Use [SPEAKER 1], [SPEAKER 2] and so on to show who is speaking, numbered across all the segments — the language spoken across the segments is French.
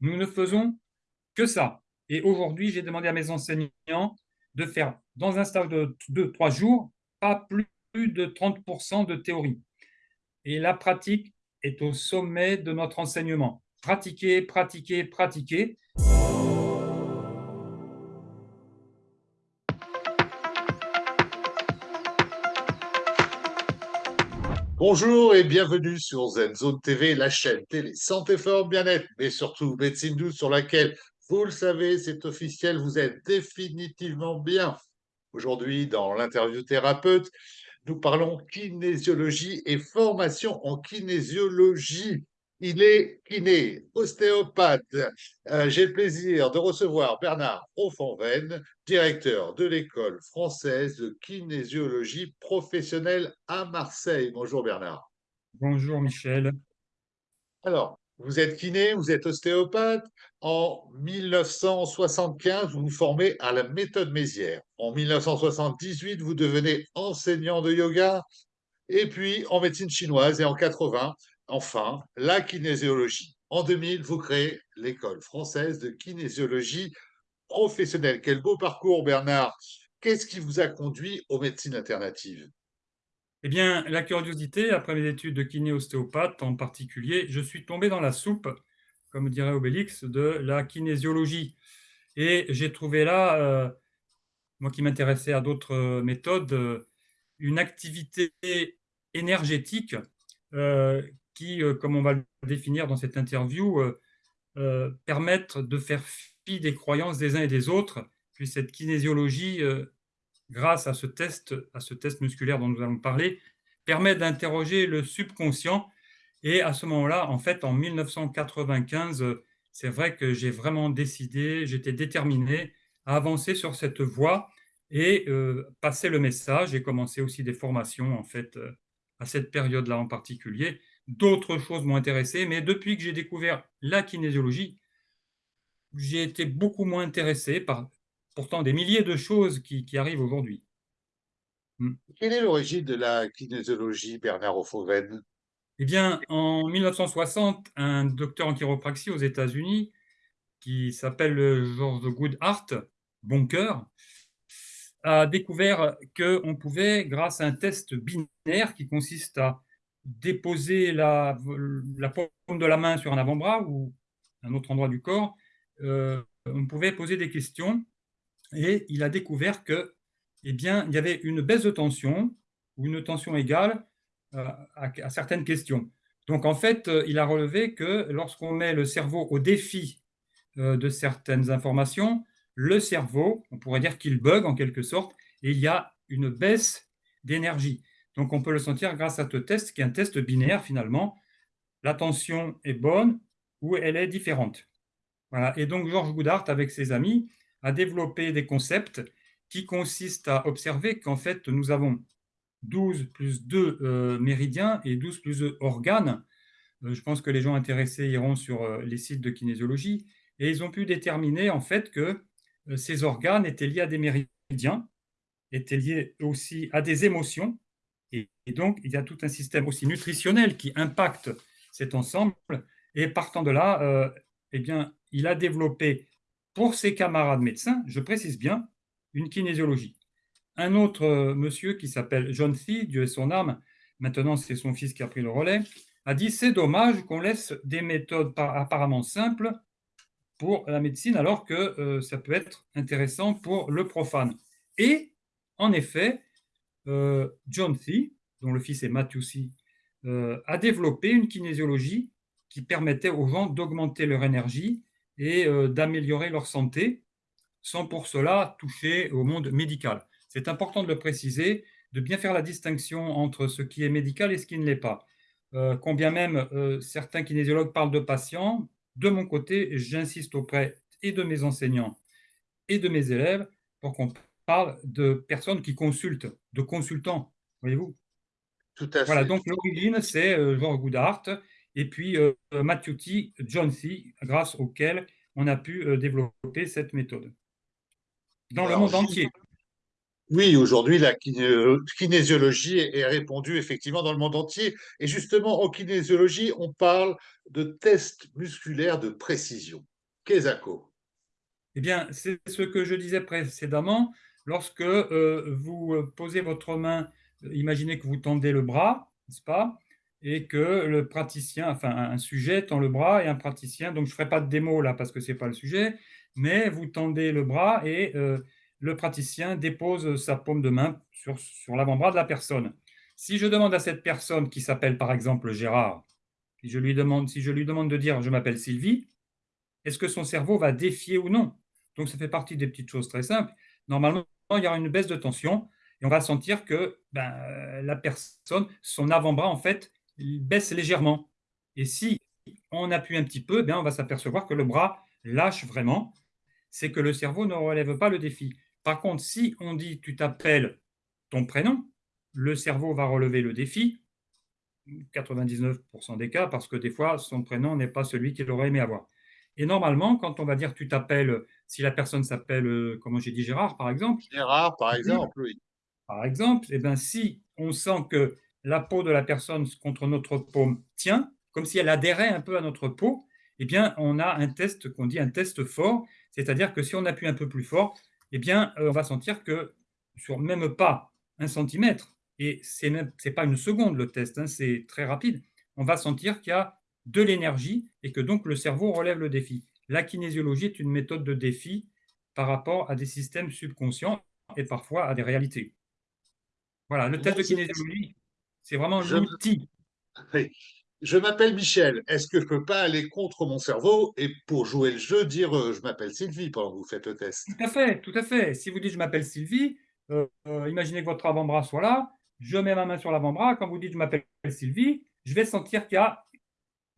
[SPEAKER 1] Nous ne faisons que ça. Et aujourd'hui, j'ai demandé à mes enseignants de faire, dans un stage de 2-3 jours, pas plus de 30% de théorie. Et la pratique est au sommet de notre enseignement. Pratiquer, pratiquer, pratiquer.
[SPEAKER 2] Bonjour et bienvenue sur ZenZone TV, la chaîne télé santé, forme, bien-être, mais surtout médecine douce sur laquelle, vous le savez, c'est officiel, vous êtes définitivement bien. Aujourd'hui, dans l'interview thérapeute, nous parlons kinésiologie et formation en kinésiologie. Il est kiné, ostéopathe. Euh, j'ai le plaisir de recevoir Bernard Offenven, directeur de l'école française de kinésiologie professionnelle à Marseille. Bonjour Bernard.
[SPEAKER 1] Bonjour Michel.
[SPEAKER 2] Alors, vous êtes kiné, vous êtes ostéopathe. En 1975, vous vous formez à la méthode Mézières. En 1978, vous devenez enseignant de yoga. Et puis en médecine chinoise et en 80, Enfin, la kinésiologie. En 2000, vous créez l'école française de kinésiologie professionnelle. Quel beau parcours, Bernard. Qu'est-ce qui vous a conduit aux médecines alternatives?
[SPEAKER 1] Eh bien, la curiosité, après mes études de kiné-ostéopathe en particulier, je suis tombé dans la soupe, comme dirait Obélix, de la kinésiologie. Et j'ai trouvé là, euh, moi qui m'intéressais à d'autres euh, méthodes, euh, une activité énergétique qui, euh, comme on va le définir dans cette interview, euh, euh, permettent de faire fi des croyances des uns et des autres. Puis cette kinésiologie, grâce à ce, test, à ce test musculaire dont nous allons parler, permet d'interroger le subconscient. Et à ce moment-là, en fait, en 1995, c'est vrai que j'ai vraiment décidé, j'étais déterminé à avancer sur cette voie et passer le message. J'ai commencé aussi des formations, en fait, à cette période-là en particulier. D'autres choses m'ont intéressé, mais depuis que j'ai découvert la kinésiologie, j'ai été beaucoup moins intéressé par pourtant des milliers de choses qui, arrivent aujourd'hui.
[SPEAKER 2] Hmm. Quelle est l'origine de la kinésiologie, Bernard Ophoven
[SPEAKER 1] Eh bien, en 1960, un docteur en chiropraxie aux États-Unis, qui s'appelle George Goodhart, bon cœur, a découvert qu'on pouvait, grâce à un test binaire qui consiste à déposer la, paume de la main sur un avant-bras ou un autre endroit du corps, euh, on pouvait poser des questions et il a découvert que, eh bien, il y avait une baisse de tension ou une tension égale euh, à, certaines questions. Donc, en fait, euh, il a relevé que lorsqu'on met le cerveau au défi de certaines informations, le cerveau, on pourrait dire qu'il bug en quelque sorte, et il y a une baisse d'énergie. Donc, on peut le sentir grâce à ce test, qui est un test binaire finalement. La tension est bonne ou elle est différente. Et donc, Georges Goudart, avec ses amis, a développé des concepts qui consistent à observer qu'en fait, nous avons 12 plus 2 euh, méridiens et 12 plus 2 organes. Euh, je pense que les gens intéressés iront sur euh, les sites de kinésiologie. Et ils ont pu déterminer en fait que ces organes étaient liés à des méridiens, étaient liés aussi à des émotions, et, donc, il y a tout un système aussi nutritionnel qui impacte cet ensemble. Et partant de là, euh, eh bien, il a développé pour ses camarades médecins, je précise bien, une kinésiologie. Un autre euh, monsieur qui s'appelle John Thie, Dieu est son âme, maintenant c'est son fils qui a pris le relais, a dit c'est dommage qu'on laisse des méthodes apparemment simples pour la médecine alors que euh, ça peut être intéressant pour le profane. Et en effet, John Thie, dont le fils est Matthew Thie, euh, a développé une kinésiologie qui permettait aux gens d'augmenter leur énergie et euh, d'améliorer leur santé, sans pour cela toucher au monde médical. C'est important de le préciser, de bien faire la distinction entre ce qui est médical et ce qui ne l'est pas. combien même certains kinésiologues parlent de patients, de mon côté, j'insiste auprès et de mes enseignants et de mes élèves pour qu'on parle de personnes qui consultent, de consultants, voyez-vous?
[SPEAKER 2] Tout à fait.
[SPEAKER 1] Voilà, donc l'origine, c'est euh, Georges Goudart et puis euh, Matthew T. John C., grâce auquel on a pu euh, développer cette méthode dans le monde entier.
[SPEAKER 2] Oui, aujourd'hui, la kinésiologie est répandue effectivement dans le monde entier. Et justement, en kinésiologie, on parle de tests musculaires de précision. Qu'est-ce
[SPEAKER 1] Eh bien, c'est ce que je disais précédemment. Lorsque euh, vous posez votre main, imaginez que vous tendez le bras, n'est-ce pas Et que le praticien, enfin un sujet tend le bras et un praticien, donc je ne ferai pas de démo là parce que ce n'est pas le sujet, mais vous tendez le bras et euh, le praticien dépose sa paume de main sur, sur l'avant-bras de la personne. Si je demande à cette personne qui s'appelle par exemple Gérard, si je lui demande, si je lui demande de dire je m'appelle Sylvie, est-ce que son cerveau va défier ou non? Donc ça fait partie des petites choses très simples. Normalement, il y aura une baisse de tension et on va sentir que ben, la personne, son avant-bras en fait, il baisse légèrement. Et si on appuie un petit peu, ben, on va s'apercevoir que le bras lâche vraiment. C'est que le cerveau ne relève pas le défi. Par contre, si on dit tu t'appelles ton prénom, le cerveau va relever le défi, 99% des cas, parce que des fois, son prénom n'est pas celui qu'il aurait aimé avoir. Et normalement, quand on va dire tu t'appelles, si la personne s'appelle, euh, comment j'ai dit, Gérard, par exemple.
[SPEAKER 2] Gérard, par exemple, oui.
[SPEAKER 1] Par exemple, eh ben, si on sent que la peau de la personne contre notre paume tient, comme si elle adhérait un peu à notre peau, eh bien, on a un test qu'on dit un test fort, c'est-à-dire que si on appuie un peu plus fort, eh bien, euh, on va sentir que sur même pas un centimètre, et ce n'est pas une seconde le test, hein, c'est très rapide, on va sentir qu'il y a de l'énergie et que donc le cerveau relève le défi. La kinésiologie est une méthode de défi par rapport à des systèmes subconscients et parfois à des réalités. Voilà, le test de kinésiologie, c'est vraiment l'outil.
[SPEAKER 2] Je m'appelle Michel. Est-ce que je ne peux pas aller contre mon cerveau et pour jouer le jeu, dire euh, je m'appelle Sylvie pendant que vous faites le test?
[SPEAKER 1] Tout à fait, tout à fait. Si vous dites je m'appelle Sylvie, euh, euh, imaginez que votre avant-bras soit là, je mets ma main sur l'avant-bras, quand vous dites je m'appelle Sylvie, je vais sentir qu'il y a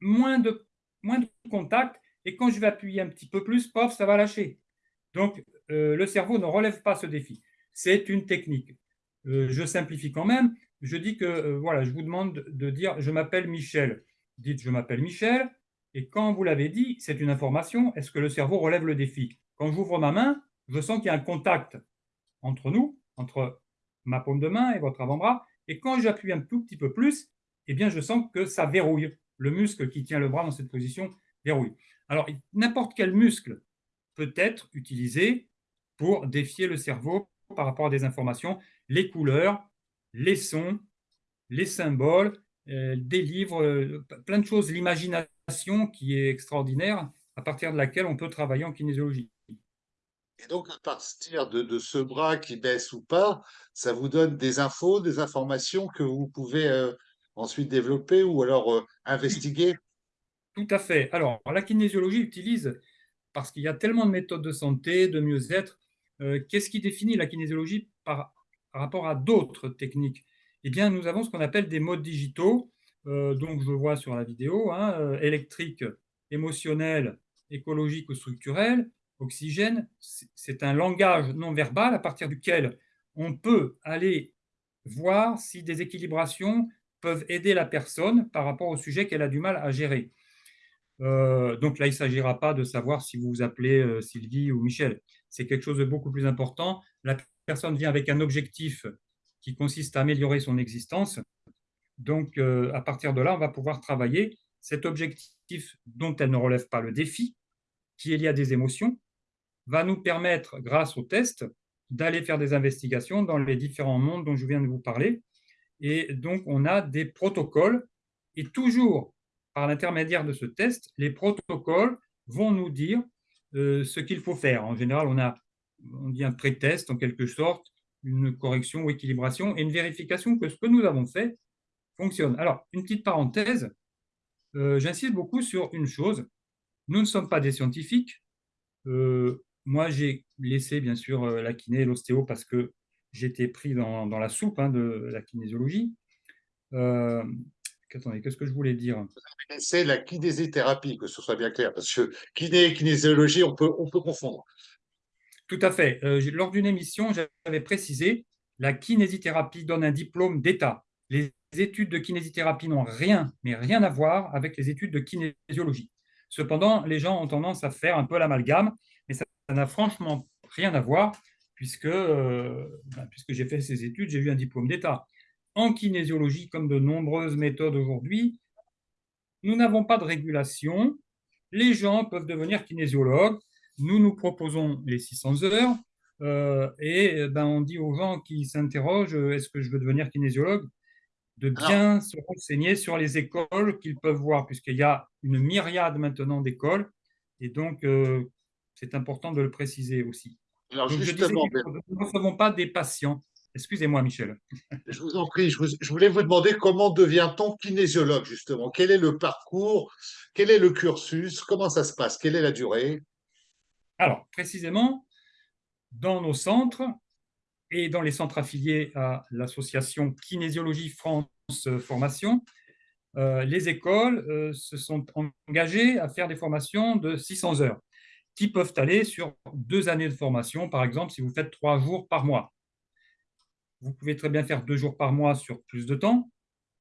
[SPEAKER 1] moins de, moins de contact et quand je vais appuyer un petit peu plus, pof, ça va lâcher. Donc, le cerveau ne relève pas ce défi. C'est une technique. je simplifie quand même je dis que euh, voilà, je vous demande de dire je m'appelle Michel. Dites je m'appelle Michel. Et quand vous l'avez dit, c'est une information. Est-ce que le cerveau relève le défi? Quand j'ouvre ma main, je sens qu'il y a un contact entre nous, entre ma paume de main et votre avant-bras. Et quand j'appuie un tout petit peu plus, eh bien, je sens que ça verrouille. Le muscle qui tient le bras dans cette position verrouille. Alors, n'importe quel muscle peut être utilisé pour défier le cerveau par rapport à des informations. Les couleurs, les sons, les symboles, euh, des livres, euh, plein de choses, l'imagination qui est extraordinaire, à partir de laquelle on peut travailler en kinésiologie.
[SPEAKER 2] Et donc, à partir de, ce bras qui baisse ou pas, ça vous donne des infos, des informations que vous pouvez euh, ensuite développer ou alors investiguer?
[SPEAKER 1] Tout à fait. Alors, la kinésiologie utilise, parce qu'il y a tellement de méthodes de santé, de mieux-être, qu'est-ce qui définit la kinésiologie par par rapport à d'autres techniques? Eh bien, nous avons ce qu'on appelle des modes digitaux, euh, donc je vois sur la vidéo, hein, euh, électrique, émotionnel, écologique ou structurel, oxygène, c'est un langage non verbal à partir duquel on peut aller voir si des équilibrations peuvent aider la personne par rapport au sujet qu'elle a du mal à gérer. Euh, donc là, il ne s'agira pas de savoir si vous vous appelez Sylvie ou Michel. C'est quelque chose de beaucoup plus important. La personne vient avec un objectif qui consiste à améliorer son existence. Donc, euh, à partir de là, on va pouvoir travailler cet objectif dont elle ne relève pas le défi, qui est lié à des émotions, va nous permettre, grâce au test, d'aller faire des investigations dans les différents mondes dont je viens de vous parler. Et donc, on a des protocoles. Et toujours, par l'intermédiaire de ce test, les protocoles vont nous dire euh, ce qu'il faut faire. En général, on a on dit un pré-test en quelque sorte, une correction ou équilibration et une vérification que ce que nous avons fait fonctionne. Alors, une petite parenthèse, euh, j'insiste beaucoup sur une chose, nous ne sommes pas des scientifiques. Euh, moi, j'ai laissé bien sûr la kiné et l'ostéo parce que j'étais pris dans, la soupe hein, de la kinésiologie. attendez, qu'est-ce que je voulais dire?
[SPEAKER 2] C'est la kinésithérapie, que ce soit bien clair, parce que kiné et kinésiologie, on peut, on peut confondre.
[SPEAKER 1] Tout à fait. Euh, lors d'une émission, j'avais précisé la kinésithérapie donne un diplôme d'État. Les études de kinésithérapie n'ont rien, mais rien à voir avec les études de kinésiologie. Cependant, les gens ont tendance à faire un peu l'amalgame, mais ça n'a franchement rien à voir, puisque, ben, puisque j'ai fait ces études, j'ai eu un diplôme d'État. En kinésiologie, comme de nombreuses méthodes aujourd'hui, nous n'avons pas de régulation. Les gens peuvent devenir kinésiologues. Nous nous proposons les 600 heures euh, et ben, on dit aux gens qui s'interrogent est-ce que je veux devenir kinésiologue de bien se renseigner sur les écoles qu'ils peuvent voir, puisqu'il y a une myriade maintenant d'écoles. Et donc, euh, c'est important de le préciser aussi.
[SPEAKER 2] Alors, justement,
[SPEAKER 1] nous ne recevons pas des patients. Excusez-moi, Michel.
[SPEAKER 2] Je vous en prie, je, voulais vous demander comment devient-on kinésiologue, justement? Quel est le parcours? Quel est le cursus? Comment ça se passe? Quelle est la durée?
[SPEAKER 1] Alors, précisément, dans nos centres et dans les centres affiliés à l'association Kinésiologie France Formation, euh, les écoles euh, se sont engagées à faire des formations de 600 heures qui peuvent aller sur deux années de formation, par exemple, si vous faites trois jours par mois. Vous pouvez très bien faire deux jours par mois sur plus de temps,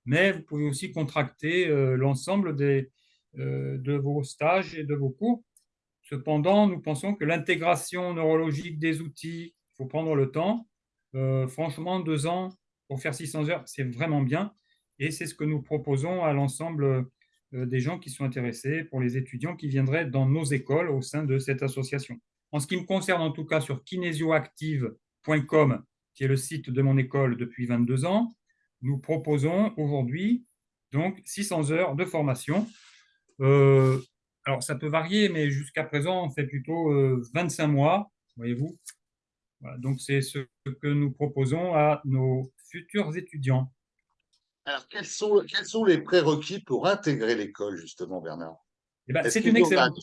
[SPEAKER 1] mais vous pouvez aussi contracter euh, l'ensemble des, euh, de vos stages et de vos cours. Cependant, nous pensons que l'intégration neurologique des outils, il faut prendre le temps. Euh, franchement, deux ans pour faire 600 heures, c'est vraiment bien. Et c'est ce que nous proposons à l'ensemble des gens qui sont intéressés, pour les étudiants qui viendraient dans nos écoles au sein de cette association. En ce qui me concerne, en tout cas, sur kinesioactive.com, qui est le site de mon école depuis 22 ans, nous proposons aujourd'hui donc 600 heures de formation. Euh, alors, ça peut varier, mais jusqu'à présent, on fait plutôt 25 euh, mois, voyez-vous. donc, c'est ce que nous proposons à nos futurs étudiants.
[SPEAKER 2] Alors, quels sont, quels sont les prérequis pour intégrer l'école, justement, Bernard?
[SPEAKER 1] Eh ben, C'est une, excellente,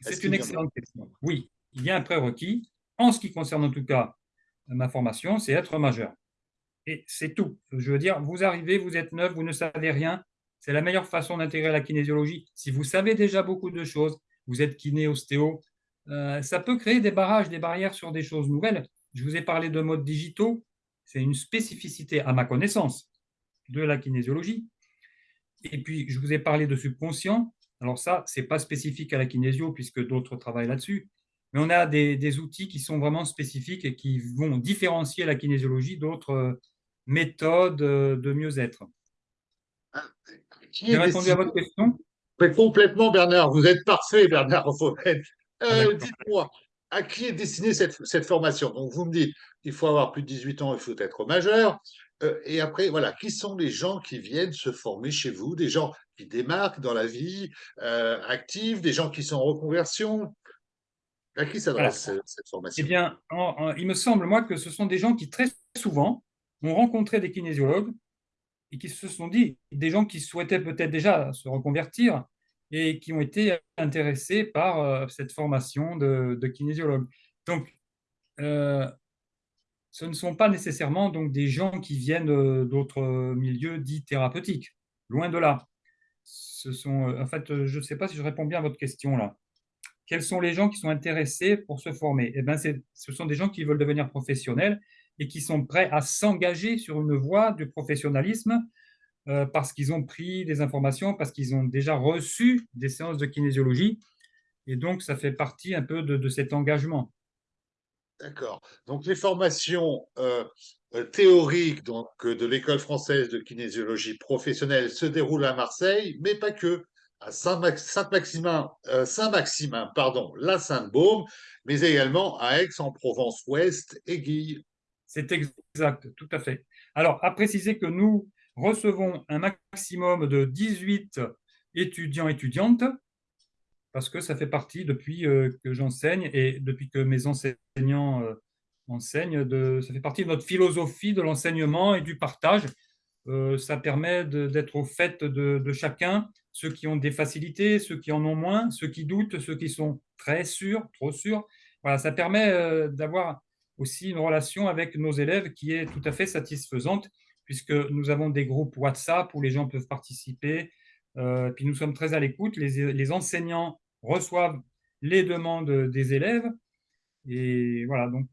[SPEAKER 1] c'est une excellente question. Oui, il y a un prérequis. En ce qui concerne en tout cas ma formation, c'est être majeur. Et c'est tout. Je veux dire, vous arrivez, vous êtes neuf, vous ne savez rien. C'est la meilleure façon d'intégrer la kinésiologie. Si vous savez déjà beaucoup de choses, vous êtes kiné, ostéo, euh, ça peut créer des barrages, des barrières sur des choses nouvelles. Je vous ai parlé de modes digitaux. C'est une spécificité, à ma connaissance, de la kinésiologie. Et puis, je vous ai parlé de subconscient. Alors ça, ce n'est pas spécifique à la kinésio, puisque d'autres travaillent là-dessus mais on a des, outils qui sont vraiment spécifiques et qui vont différencier la kinésiologie d'autres euh, méthodes euh, de mieux-être. Ah, J'ai répondu à votre question?
[SPEAKER 2] Complètement, Bernard. Vous êtes parfait, Bernard euh, Dites-moi, à qui est destinée cette, cette, formation? Donc, vous me dites qu'il faut avoir plus de 18 ans, il faut être majeur. Et après, voilà, qui sont les gens qui viennent se former chez vous? Des gens qui démarquent dans la vie active, des gens qui sont en reconversion? À qui s'adresse cette formation?
[SPEAKER 1] Eh bien, il me semble, moi, que ce sont des gens qui, très souvent, ont rencontré des kinésiologues et qui se sont dit, des gens qui souhaitaient peut-être déjà se reconvertir et qui ont été intéressés par euh, cette formation de, kinésiologue. Donc, euh, ce ne sont pas nécessairement donc, des gens qui viennent euh, d'autres milieux dits thérapeutiques, loin de là. Sont, en fait, je ne sais pas si je réponds bien à votre question là quels sont les gens qui sont intéressés pour se former? Eh bien, Ce sont des gens qui veulent devenir professionnels et qui sont prêts à s'engager sur une voie du professionnalisme euh, parce qu'ils ont pris des informations, parce qu'ils ont déjà reçu des séances de kinésiologie. Et donc, ça fait partie un peu de, cet engagement.
[SPEAKER 2] D'accord. Donc, les formations euh, euh, théoriques donc, de l'École française de kinésiologie professionnelle se déroulent à Marseille, mais pas que à Saint-Maximin, euh, Saint-Maximin, pardon, la Sainte-Baume, mais également à Aix-en-Provence-Ouest et Guille.
[SPEAKER 1] C'est exact, tout à fait. Alors, à préciser que nous recevons un maximum de 18 étudiants étudiantes, parce que ça fait partie depuis euh, que j'enseigne et depuis que mes enseignants euh, enseignent, ça fait partie de notre philosophie de l'enseignement et du partage. ça permet d'être au fait de chacun ceux qui ont des facilités, ceux qui en ont moins, ceux qui doutent, ceux qui sont très sûrs, trop sûrs. Voilà, ça permet euh, d'avoir aussi une relation avec nos élèves qui est tout à fait satisfaisante, puisque nous avons des groupes WhatsApp où les gens peuvent participer, euh, puis nous sommes très à l'écoute. Les, enseignants reçoivent les demandes des élèves, et voilà, donc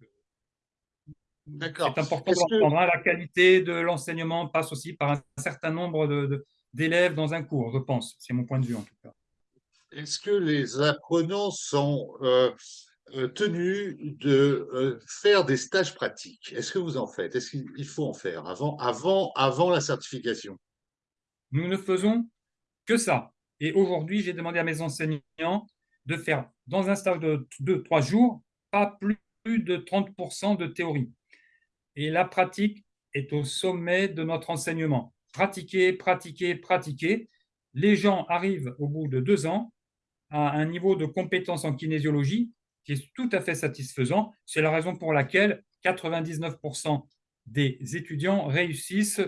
[SPEAKER 1] c'est important de hein. La qualité de l'enseignement passe aussi par un certain nombre de, d'élèves dans un cours, je pense. C'est mon point de vue en tout cas.
[SPEAKER 2] Est-ce que les apprenants sont, euh, euh, tenu de euh, faire des stages pratiques? Est-ce que vous en faites? Est-ce qu'il faut en faire avant, avant, avant la certification?
[SPEAKER 1] Nous ne faisons que ça. Et aujourd'hui, j'ai demandé à mes enseignants de faire, dans un stage de 2-3 jours, pas plus de 30% de théorie. Et la pratique est au sommet de notre enseignement. Pratiquer, pratiquer, pratiquer. Les gens arrivent au bout de deux ans à un niveau de compétence en kinésiologie qui est tout à fait satisfaisant. C'est la raison pour laquelle 99% des étudiants réussissent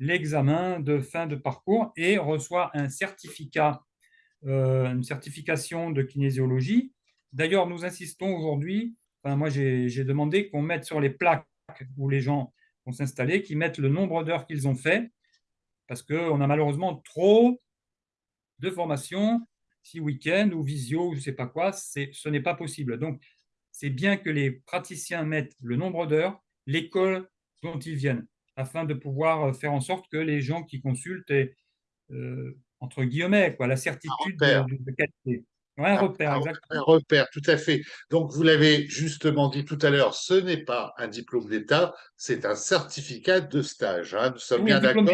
[SPEAKER 1] l'examen de fin de parcours et reçoivent un certificat, euh, une certification de kinésiologie. D'ailleurs, nous insistons aujourd'hui, moi j'ai demandé qu'on mette sur les plaques où les gens vont s'installer, qu'ils mettent le nombre d'heures qu'ils ont fait, parce qu'on a malheureusement trop de formations si week-end ou visio ou je ne sais pas quoi, ce n'est pas possible. Donc, c'est bien que les praticiens mettent le nombre d'heures, l'école dont ils viennent, afin de pouvoir euh, faire en sorte que les gens qui consultent aient, euh, entre guillemets, quoi, la certitude de, qualité.
[SPEAKER 2] un, repère, exactement. Un repère, tout à fait. Donc, vous l'avez justement dit tout à l'heure, ce n'est pas un diplôme d'État, c'est un certificat de stage. Hein. Nous sommes bien d'accord.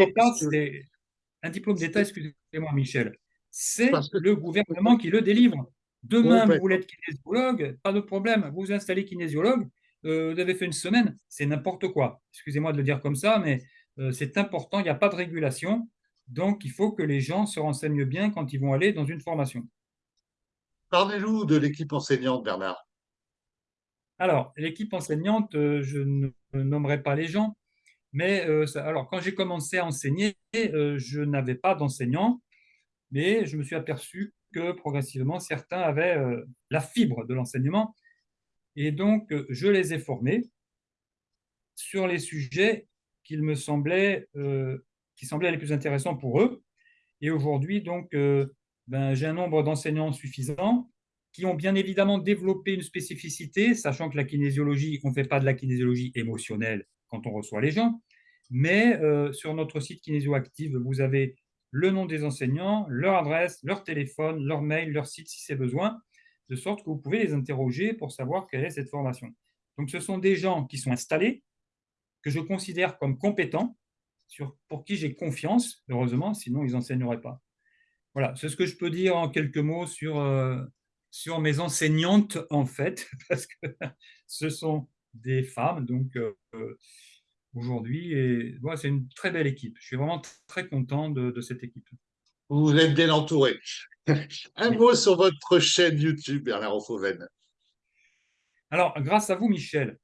[SPEAKER 1] Un diplôme d'État, excusez-moi, Michel, c'est le gouvernement qui le délivre. Demain, vous voulez être kinésiologue, pas de problème, vous vous installez kinésiologue, euh, vous avez fait une semaine, c'est n'importe quoi. Excusez-moi de le dire comme ça, mais euh, c'est important, il n'y a pas de régulation, donc il faut que les gens se renseignent bien quand ils vont aller dans une formation.
[SPEAKER 2] Parlez-nous de l'équipe enseignante, Bernard.
[SPEAKER 1] Alors, l'équipe enseignante, euh, je ne nommerai pas les gens, mais alors quand j'ai commencé à enseigner, je n'avais pas d'enseignants mais je me suis aperçu que progressivement, certains avaient euh, la fibre de l'enseignement. Et donc, euh, je les ai formés sur les sujets qui me semblaient, euh, qui semblaient les plus intéressants pour eux. Et aujourd'hui, donc, ben, j'ai un nombre d'enseignants suffisant qui ont bien évidemment développé une spécificité, sachant que la kinésiologie, on ne fait pas de la kinésiologie émotionnelle quand on reçoit les gens, mais sur notre site Kinésioactive, vous avez le nom des enseignants, leur adresse, leur téléphone, leur mail, leur site si c'est besoin, de sorte que vous pouvez les interroger pour savoir quelle est cette formation. Donc, ce sont des gens qui sont installés, que je considère comme compétents, pour qui j'ai confiance, heureusement, sinon ils n'enseigneraient pas. Voilà, c'est ce que je peux dire en quelques mots sur, euh, sur mes enseignantes, en fait, parce que ce sont des femmes, donc euh, aujourd'hui. C'est une très belle équipe. Je suis vraiment très content de, cette équipe.
[SPEAKER 2] Vous êtes bien entouré. Un mot sur votre chaîne YouTube, Bernard Fauven.
[SPEAKER 1] Alors, grâce à vous, Michel,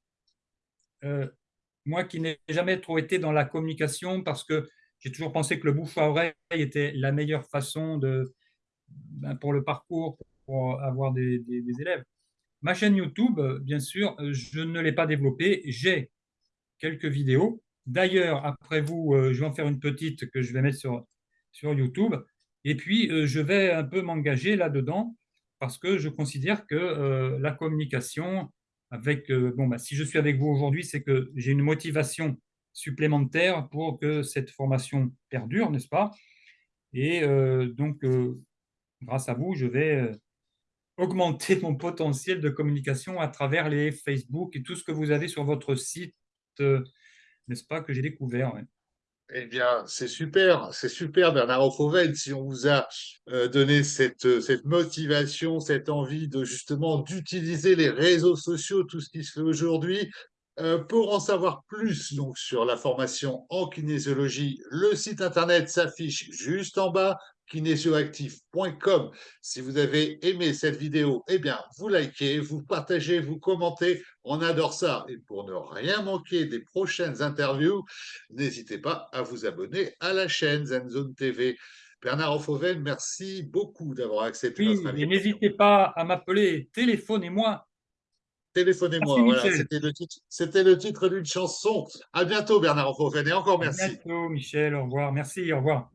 [SPEAKER 1] euh, moi qui n'ai jamais trop été dans la communication parce que j'ai toujours pensé que le bouche à oreille était la meilleure façon de, ben, pour le parcours, pour avoir des, des, élèves. Ma chaîne YouTube, bien sûr, je ne l'ai pas développée. J'ai quelques vidéos. D'ailleurs, après vous, euh, je vais en faire une petite que je vais mettre sur, sur YouTube. Et puis, euh, je vais un peu m'engager là-dedans parce que je considère que euh, la communication, avec, bon, bah, si je suis avec vous aujourd'hui, c'est que j'ai une motivation supplémentaire pour que cette formation perdure, n'est-ce pas? Et donc, grâce à vous, je vais augmenter mon potentiel de communication à travers les Facebook et tout ce que vous avez sur votre site euh, n'est-ce pas, que j'ai découvert.
[SPEAKER 2] Eh bien, c'est super, c'est super, Bernard Fauvel, si on vous a euh, donné cette, cette motivation, cette envie de justement d'utiliser les réseaux sociaux, tout ce qui se fait aujourd'hui. Euh, pour en savoir plus donc, sur la formation en kinésiologie, le site internet s'affiche juste en bas kinésioactif.com. Si vous avez aimé cette vidéo, eh bien, vous likez, vous partagez, vous commentez. On adore ça. Et pour ne rien manquer des prochaines interviews, n'hésitez pas à vous abonner à la chaîne Zenzone TV. Bernard Fauven, merci beaucoup d'avoir accepté notre invitation.
[SPEAKER 1] N'hésitez pas à m'appeler, téléphonez-moi.
[SPEAKER 2] Téléphonez-moi, voilà, c'était le titre, c'était le titre d'une chanson. À bientôt Bernard Fauven et encore merci.
[SPEAKER 1] À bientôt Michel, au revoir. Merci, au revoir.